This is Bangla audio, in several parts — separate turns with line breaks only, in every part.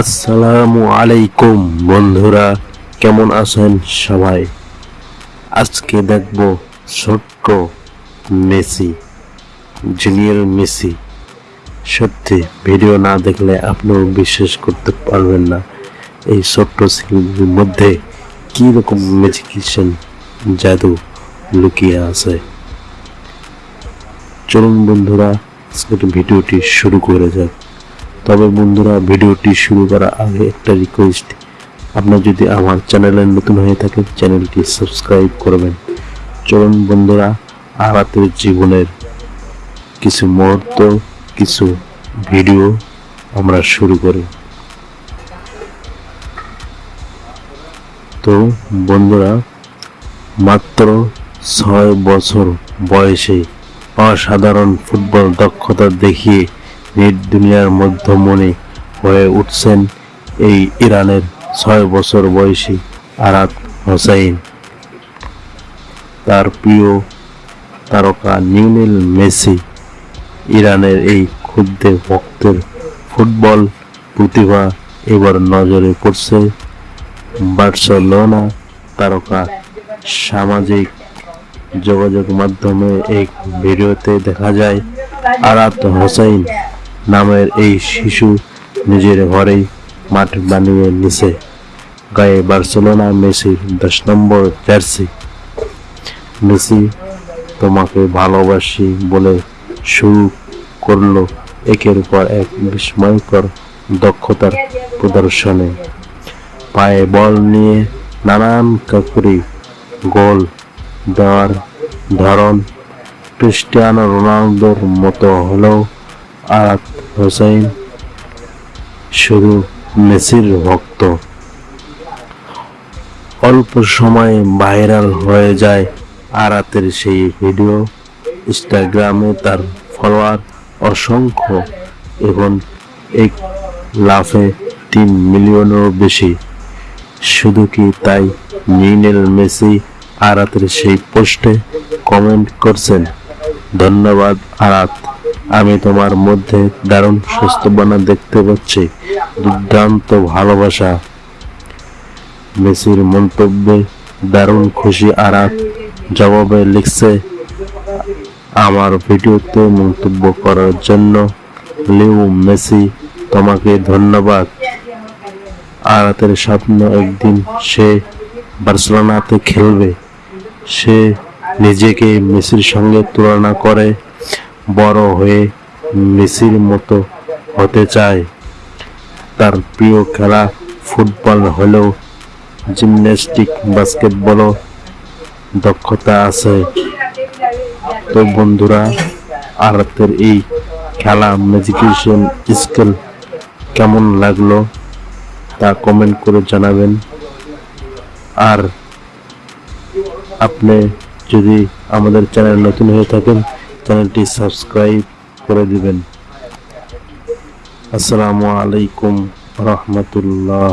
আসসালামু আলাইকুম, বন্ধুরা। কেমন আছেন সবাই? আজকে দেখব ছোট্ট মেসি, জুনিয়র মেসি। সত্যি, ভিডিও না দেখলে আপনিও বিশ্বাস করতে পারবেন না। এই ছোট্ট ছেলের মধ্যে কি রকম জাদু লুকিয়ে আছে। চলুন বন্ধুরা, আজকের ভিডিওটি শুরু করে যাক। তবে বন্ধুরা, ভিডিওটি শুরু করার আগে একটা রিকোয়েস্ট আপনার যদি আমার চ্যানেলে নতুন হয়ে থাকে চ্যানেলটি সাবস্ক্রাইব করবেন। চলুন বন্ধুরা, আরাতের জীবনের কিছু মুহূর্ত, কিছু ভিডিও আমরা শুরু করি। তো বন্ধুরা, মাত্র ছয় বছর বয়সে অসাধারণ ফুটবল দক্ষতা দেখিয়ে নেট দুনিয়ার মধ্যমণি হয়ে উঠছেন এই ইরানের ছয় বছর বয়সী আরাত হোসাইন। তার প্রিয় তারকা নিউনেল মেসি ইরানের এই ক্ষুদ্র ভক্তের ফুটবল প্রতিভা এবার নজরে পড়ছে বার্সেলোনা তারকা। সামাজিক যোগাযোগ মাধ্যমে এক ভিডিওতে দেখা যায় আরাত হোসাইন নামের এই শিশু নিজের ঘরেই মাঠ বানিয়ে নিছে। গায়ে বার্সেলোনা মেসির দশ নম্বর জার্সি। মেসি তোমাকে ভালোবাসি বলে শুরু করল একের পর এক বিস্ময়কর দক্ষতার প্রদর্শনে। পায়ে বল নিয়ে নানান কাকুরি, গোল দেওয়ার ধরন ক্রিস্টিয়ানো রোনালদোর মতো হলেও আরাত হোসেন শুধু মেসির ভক্ত অল্প সময়ে ভাইরাল হয়ে যায় আরাতের সেই ভিডিও। ইনস্টাগ্রামে তার ফলোয়ার অসংখ্য এবং এক লাফে তিন মিলিয়নেরও বেশি। শুধু কি তাই নিনেল মেসি আরাতের সেই পোস্টে কমেন্ট করছেন? ধন্যবাদ আরাত আমি তোমার মধ্যে দারুণ সুস্থবানা দেখতে পাচ্ছি। দুর্দান্ত ভালোবাসা। মেসির মন্তব্যে দারুণ খুশি আরাত জবাবে লিখছে, আমার ভিডিওতে মন্তব্য করার জন্য লিউ মেসি তোমাকে ধন্যবাদ। আরাতের স্বপ্ন একদিন সে বার্সেলোনাতে খেলবে। সে নিজেকে মেসির সঙ্গে তুলনা করে বড় হয়ে মেসির মতো হতে চায়। তার প্রিয় খেলা ফুটবল হলেও জিমন্যাস্টিক বাস্কেটবলও দক্ষতা আছে। তো বন্ধুরা, আরাতের এই খেলা ম্যাজিকেশন স্কিল কেমন লাগল তা কমেন্ট করে জানাবেন। আর আপনি যদি আমাদের চ্যানেল নতুন হয়ে থাকেন চ্যানেলটি সাবস্ক্রাইব করে দিবেন। আসসালামু আলাইকুম রহমতুল্লাহ।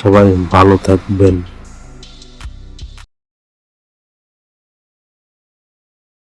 সবাই ভালো থাকবেন।